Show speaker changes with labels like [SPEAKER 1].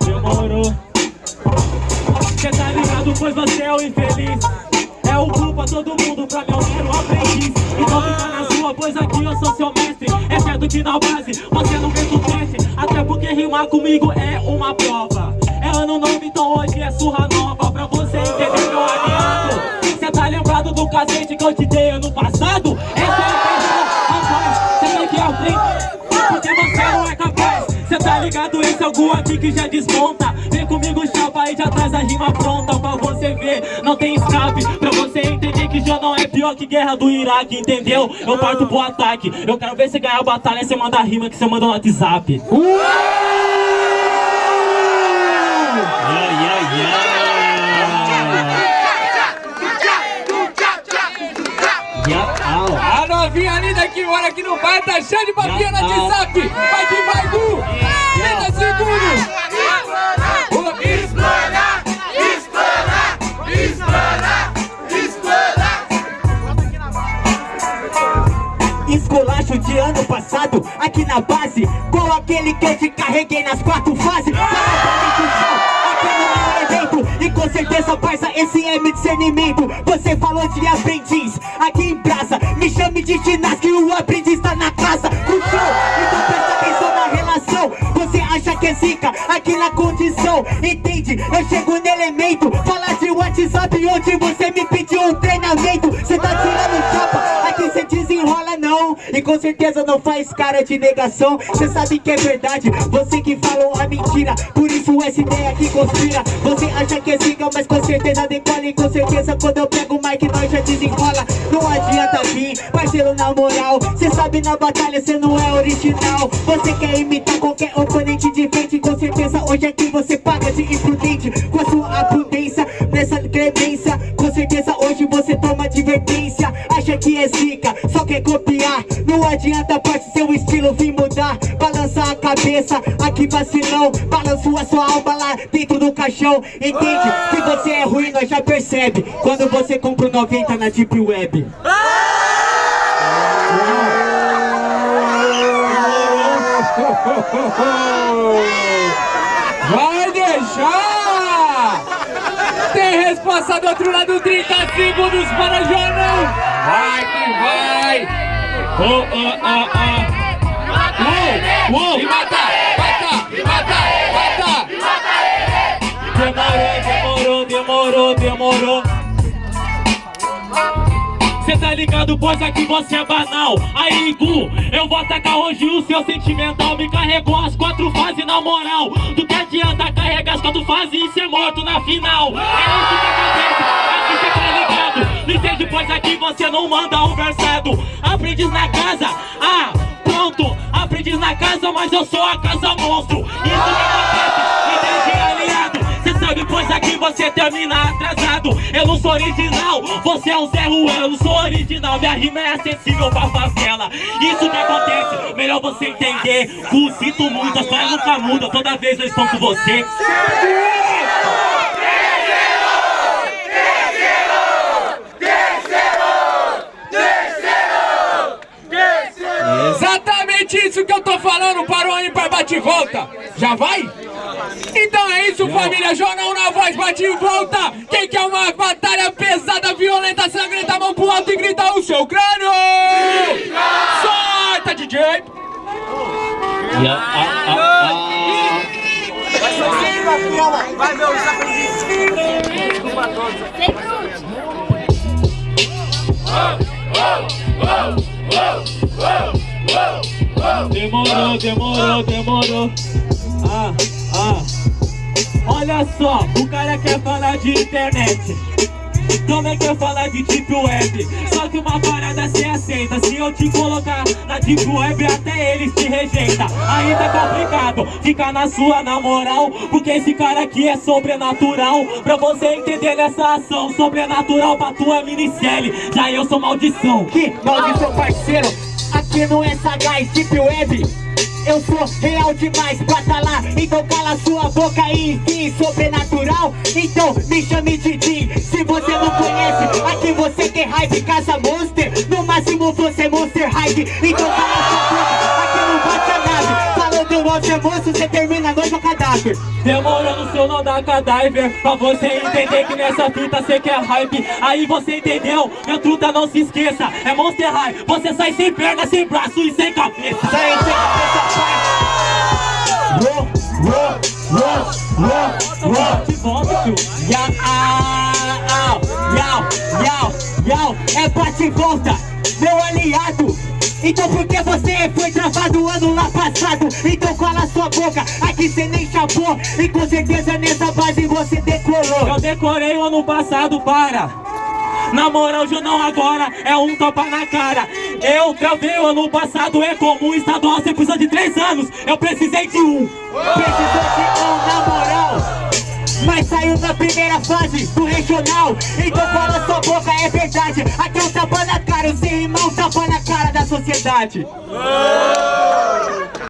[SPEAKER 1] Demorou. Cê tá ligado, pois você é o infeliz. É o culpa todo mundo pra meu mero aprendiz. Então fica na sua, pois aqui eu sou seu mestre. É certo que na base você não fez o Até porque rimar comigo é uma prova. É ano novo, então hoje é surra nova. Pra você entender meu aliado Cê tá lembrado do cacete que eu te dei ano passado? Ligado, esse é algum aqui que já desmonta. Vem comigo, chapa, e já traz a rima pronta. Pra você ver, não tem escape. Pra você entender que já não é pior que guerra do Iraque, entendeu? Eu parto pro ataque. Eu quero ver você ganhar a batalha, você manda a rima que você manda no WhatsApp.
[SPEAKER 2] Yeah, yeah, yeah.
[SPEAKER 3] Novinha linda que mora aqui no bar tá cheia de papinha no WhatsApp. Vai que vai, Gu. 30 segundos.
[SPEAKER 4] Explana, explana, explana, explana.
[SPEAKER 5] Esculacho de ano passado, aqui na base Com aquele que eu te carreguei nas quatro fases Aqui no evento E certeza, parça, esse é meu discernimento. Você falou de aprendiz, aqui em praça Me chame de ginástica e o aprendiz tá na casa. Puxou, então presta atenção na relação. Você acha que é zica, aqui na condição Entende? Eu chego no elemento. Fala de WhatsApp onde você me pediu um treinamento. Cê tá tirando chapa, aqui cê desenrola não E com certeza não faz cara de negação. Cê sabe que é verdade, você que falou a mentira. Por isso essa ideia que conspira. Você acha que é zica, mas com certeza decola. E com certeza quando eu pego o mic nós já desenrola. Não adianta vir, parceiro na moral. Cê sabe na batalha cê não é original. Você quer imitar qualquer oponente de frente Com certeza hoje aqui você paga de imprudente. Com a sua prudência, nessa clemência Com certeza hoje você toma advertência. Acha que é zica, só quer copiar Não adianta parte seu estilo vir mudar Balança a cabeça, aqui vacilão Balanço a sua alma lá dentro do caixão Entende? Que você é ruim, nós já percebe Quando você compra o 90 na Deep Web
[SPEAKER 3] Vai deixar! Tem resposta do outro lado, 30 segundos para Jornal! Vai que vai!
[SPEAKER 1] Oh, oh, oh, oh Uou, uou
[SPEAKER 3] E mata, mata, e mata, mata!
[SPEAKER 1] Demorou, demorou, demorou, demorou Cê tá ligado, pois aqui você é banal Aí, Gu, eu vou atacar hoje o seu sentimental Me carregou as quatro fases na moral Do que adianta carregar as quatro fases e ser morto na final É isso que entende, pois aqui você não manda um versado Aprendiz na casa, ah, pronto. Aprendiz na casa, mas eu sou a casa monstro. Isso que acontece, entende, aliado. Cê sabe, pois aqui você termina atrasado. Eu não sou original, você é um Zé Ruela. Eu não sou original, minha rima é acessível pra favela. Isso que acontece, melhor você entender. Gu, sinto muito, a história nunca muda. Toda vez eu estou com você
[SPEAKER 3] Exatamente isso que eu tô falando para o ímpar bate e volta. Já vai? Então é isso, família. Jornal na voz, bate e volta. Quem quer uma batalha pesada, violenta, sangrenta, mão pro alto e grita o seu crânio. Solta, DJ.
[SPEAKER 2] Yeah, ah, ah, ah.
[SPEAKER 4] Vai, meu. Desculpa todos.
[SPEAKER 1] Demorou, demorou, demorou. Ah, ah. Olha só, o cara quer falar de internet. Também quer falar de Deep Web. Só que uma parada se aceita. Se eu te colocar na Deep Web Até eles te rejeita. Aí tá complicado. Fica na sua na moral. Porque esse cara aqui é sobrenatural. Pra você entender nessa ação Sobrenatural pra tua minicele Já eu sou maldição.
[SPEAKER 5] Que maldição parceiro que não é sagaz, deep web eu sou real demais pra tá lá. Então cala sua boca e enfim, sobrenatural. Então me chame de Jim Se você não conhece, aqui você tem hype Casa Monster, no máximo você é Monster Hype. Então cala sua boca, aqui não bate a nave. Falando Monster Monstro, você termina a noite cadáver
[SPEAKER 1] Demorou no seu não dá cadáver Pra você entender que nessa fita cê quer hype. Aí você entendeu, minha truta não se esqueça. É Monster High, você sai sem perna, sem braço e sem cabeça.
[SPEAKER 5] Sai sem cabeça, pai. Uou, uou, uou, uou, uou
[SPEAKER 1] De volta, tio.
[SPEAKER 5] Yau, au, yau, yau, yau. É bate e volta, meu aliado então por que você foi travado ano lá passado? Então cala sua boca, aqui cê nem chapou E com certeza nessa base você decolou.
[SPEAKER 1] Eu decorei o ano passado, para. Na moral, hoje não agora, é um tapa na cara. Eu travei o ano passado, é comum Estadual, você precisa de três anos. Eu precisei de um.
[SPEAKER 5] Precisou de um, na moral saiu na primeira fase do regional. Então fala sua boca, é verdade. Aqui é um tapa na cara, o sem irmão tapa na cara da sociedade